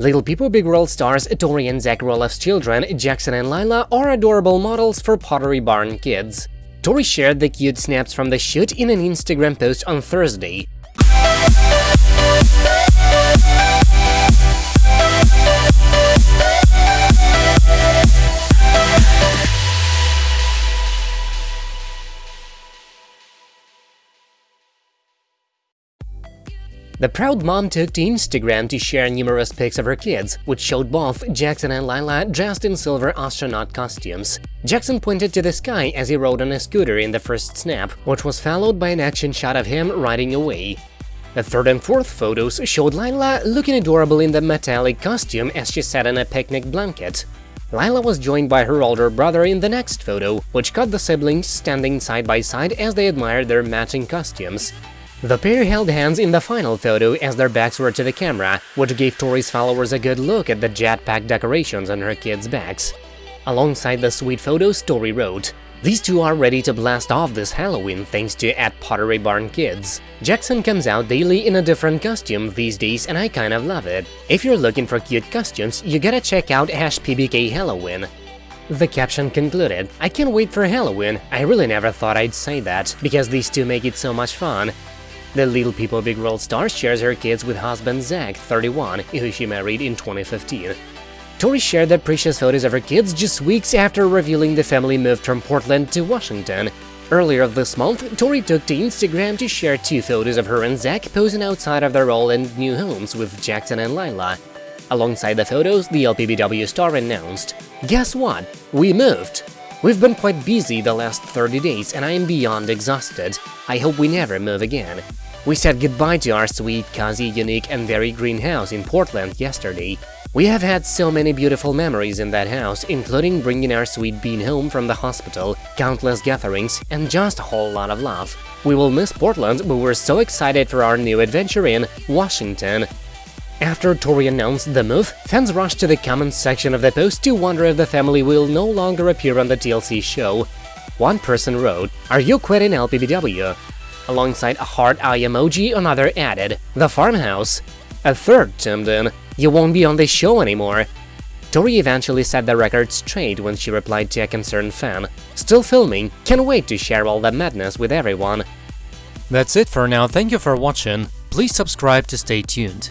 Little People Big World stars Tori and Zach Roloff's children, Jackson and Lila, are adorable models for Pottery Barn Kids. Tori shared the cute snaps from the shoot in an Instagram post on Thursday. The proud mom took to Instagram to share numerous pics of her kids, which showed both Jackson and Lila dressed in silver astronaut costumes. Jackson pointed to the sky as he rode on a scooter in the first snap, which was followed by an action shot of him riding away. The third and fourth photos showed Lila looking adorable in the metallic costume as she sat on a picnic blanket. Lila was joined by her older brother in the next photo, which caught the siblings standing side by side as they admired their matching costumes. The pair held hands in the final photo as their backs were to the camera, which gave Tori's followers a good look at the jetpack decorations on her kids' backs. Alongside the sweet photos, Tori wrote, these two are ready to blast off this Halloween thanks to at Pottery Barn Kids. Jackson comes out daily in a different costume these days and I kind of love it. If you're looking for cute costumes, you gotta check out hash PBK Halloween. The caption concluded, I can't wait for Halloween, I really never thought I'd say that, because these two make it so much fun. The Little People Big World star shares her kids with husband Zach, 31, who she married in 2015. Tori shared the precious photos of her kids just weeks after revealing the family moved from Portland to Washington. Earlier this month, Tori took to Instagram to share two photos of her and Zach posing outside of their and new homes with Jackson and Lila. Alongside the photos, the LPBW star announced, Guess what? We moved! We've been quite busy the last 30 days and I am beyond exhausted. I hope we never move again. We said goodbye to our sweet, cozy, unique and very green house in Portland yesterday. We have had so many beautiful memories in that house, including bringing our sweet bean home from the hospital, countless gatherings, and just a whole lot of love. We will miss Portland, but we're so excited for our new adventure in Washington. After Tori announced the move, fans rushed to the comments section of the post to wonder if the family will no longer appear on the TLC show. One person wrote, Are you quitting LPBW? Alongside a heart eye emoji, another added, The farmhouse. A third chimed in, You won't be on the show anymore. Tori eventually set the record straight when she replied to a concerned fan, Still filming, can't wait to share all the madness with everyone. That's it for now, thank you for watching, please subscribe to stay tuned.